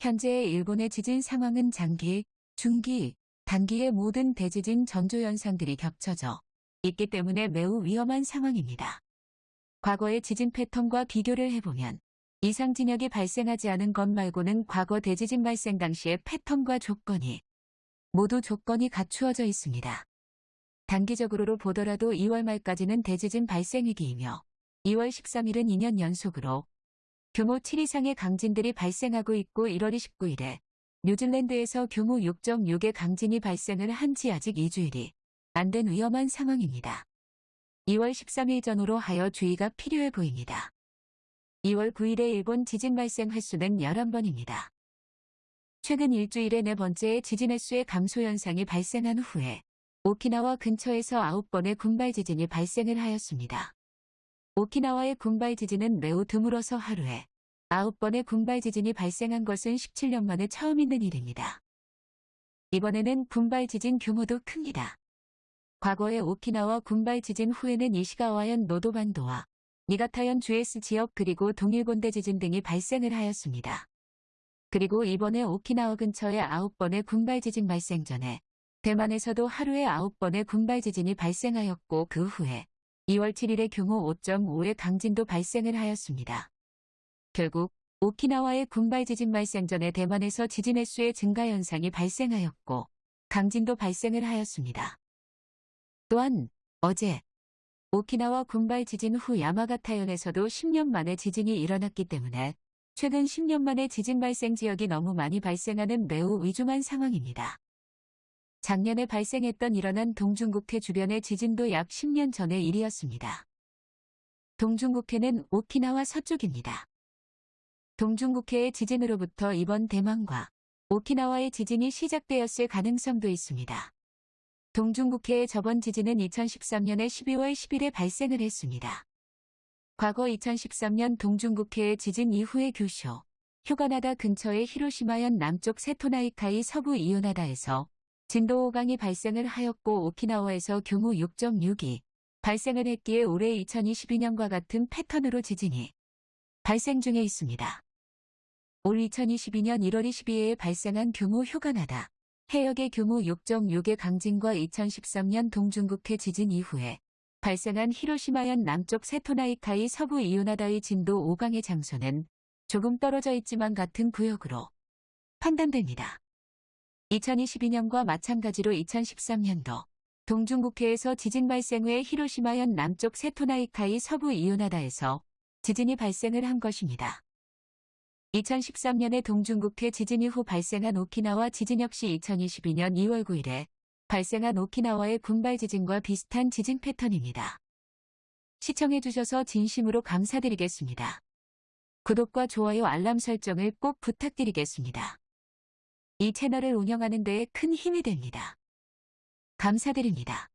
현재의 일본의 지진 상황은 장기, 중기, 단기의 모든 대지진 전조 현상들이 겹쳐져 있기 때문에 매우 위험한 상황입니다. 과거의 지진 패턴과 비교를 해보면 이상 진역이 발생하지 않은 것 말고는 과거 대지진 발생 당시의 패턴과 조건이 모두 조건이 갖추어져 있습니다. 단기적으로 보더라도 2월 말까지는 대지진 발생 위기이며 2월 13일은 2년 연속으로 규모 7 이상의 강진들이 발생하고 있고 1월 29일에 뉴질랜드에서 규모 6.6의 강진이 발생을 한 지 아직 2주일이 안 된 위험한 상황입니다. 2월 13일 전후로 하여 주의가 필요해 보입니다. 2월 9일에 일본 지진 발생 횟수는 11번입니다. 최근 일주일에 네 번째의 지진 횟수의 감소 현상이 발생한 후에 오키나와 근처에서 9번의 군발 지진이 발생을 하였습니다. 오키나와의 군발 지진은 매우 드물어서 하루에 9번의 군발 지진이 발생한 것은 17년 만에 처음 있는 일입니다. 이번에는 군발 지진 규모도 큽니다. 과거의 오키나와 군발 지진 후에는 이시가와현 노도반도와 니가타현 주에스 지역 그리고 동일본대 지진 등이 발생을 하였습니다. 그리고 이번에 오키나와 근처에 9번의 군발 지진 발생 전에 대만에서도 하루에 9번의 군발 지진이 발생하였고 그 후에 2월 7일에 규모 5.5의 강진도 발생을 하였습니다. 결국 오키나와의 군발 지진 발생 전에 대만에서 지진 횟수의 증가 현상이 발생하였고 강진도 발생을 하였습니다. 또한 어제 오키나와 군발 지진 후 야마가타현에서도 10년 만에 지진이 일어났기 때문에 최근 10년 만에 지진 발생 지역이 너무 많이 발생하는 매우 위중한 상황입니다. 작년에 발생했던 일어난 동중국해 주변의 지진도 약 10년 전의 일이었습니다. 동중국해는 오키나와 서쪽입니다. 동중국해의 지진으로부터 이번 대만과 오키나와의 지진이 시작되었을 가능성도 있습니다. 동중국해의 저번 지진은 2013년의 12월 10일에 발생을 했습니다. 과거 2013년 동중국해의 지진 이후의 규쇼, 휴가나다 근처의 히로시마현 남쪽 세토나이카이 서부 이오나다에서 진도 5강이 발생을 하였고 오키나와에서 규모 6.6이 발생을 했기에 올해 2022년과 같은 패턴으로 지진이 발생 중에 있습니다. 올 2022년 1월 22일에 발생한 규모 휴가나다 해역의 규모 6.6의 강진과 2013년 동중국해 지진 이후에 발생한 히로시마현 남쪽 세토나이카이 서부 이오나다의 진도 5강의 장소는 조금 떨어져 있지만 같은 구역으로 판단됩니다. 2022년과 마찬가지로 2013년도 동중국해에서 지진 발생 후에 히로시마현 남쪽 세토나이카이 서부 이오나다에서 지진이 발생을 한 것입니다. 2013년에 동중국해 지진 이후 발생한 오키나와 지진 역시 2022년 2월 9일에 발생한 오키나와의 군발 지진과 비슷한 지진 패턴입니다. 시청해주셔서 진심으로 감사드리겠습니다. 구독과 좋아요 알람 설정을 꼭 부탁드리겠습니다. 이 채널을 운영하는 데에 큰 힘이 됩니다. 감사드립니다.